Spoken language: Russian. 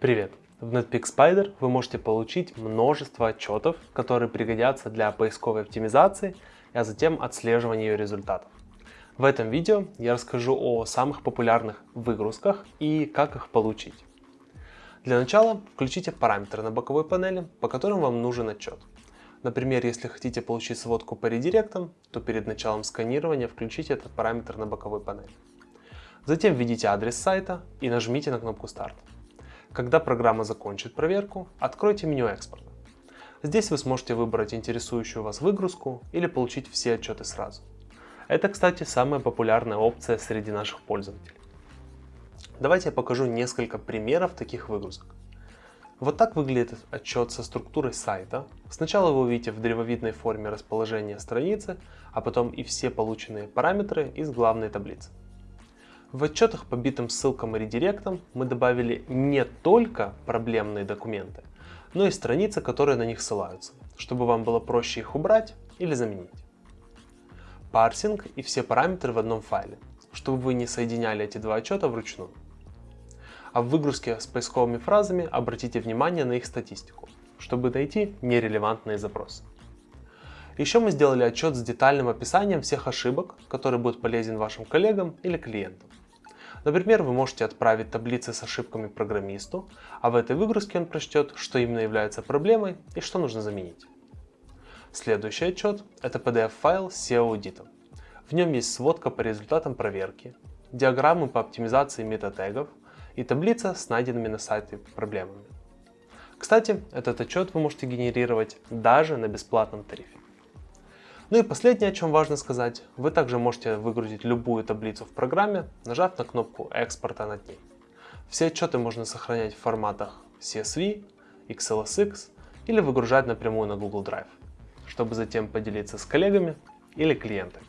Привет! В Netpeak Spider вы можете получить множество отчетов, которые пригодятся для поисковой оптимизации, а затем отслеживания ее результатов. В этом видео я расскажу о самых популярных выгрузках и как их получить. Для начала включите параметры на боковой панели, по которым вам нужен отчет. Например, если хотите получить сводку по редиректам, то перед началом сканирования включите этот параметр на боковой панели. Затем введите адрес сайта и нажмите на кнопку «Старт». Когда программа закончит проверку, откройте меню экспорта. Здесь вы сможете выбрать интересующую вас выгрузку или получить все отчеты сразу. Это, кстати, самая популярная опция среди наших пользователей. Давайте я покажу несколько примеров таких выгрузок. Вот так выглядит отчет со структурой сайта. Сначала вы увидите в древовидной форме расположение страницы, а потом и все полученные параметры из главной таблицы. В отчетах по битым ссылкам и редиректам мы добавили не только проблемные документы, но и страницы, которые на них ссылаются, чтобы вам было проще их убрать или заменить. Парсинг и все параметры в одном файле, чтобы вы не соединяли эти два отчета вручную. А в выгрузке с поисковыми фразами обратите внимание на их статистику, чтобы найти нерелевантные запросы. Еще мы сделали отчет с детальным описанием всех ошибок, который будет полезен вашим коллегам или клиентам. Например, вы можете отправить таблицы с ошибками программисту, а в этой выгрузке он прочтет, что именно является проблемой и что нужно заменить. Следующий отчет – это PDF-файл с SEO-аудитом. В нем есть сводка по результатам проверки, диаграммы по оптимизации метатегов и таблица с найденными на сайте проблемами. Кстати, этот отчет вы можете генерировать даже на бесплатном тарифе. Ну и последнее, о чем важно сказать, вы также можете выгрузить любую таблицу в программе, нажав на кнопку экспорта над ней. Все отчеты можно сохранять в форматах CSV, XLSX или выгружать напрямую на Google Drive, чтобы затем поделиться с коллегами или клиентами.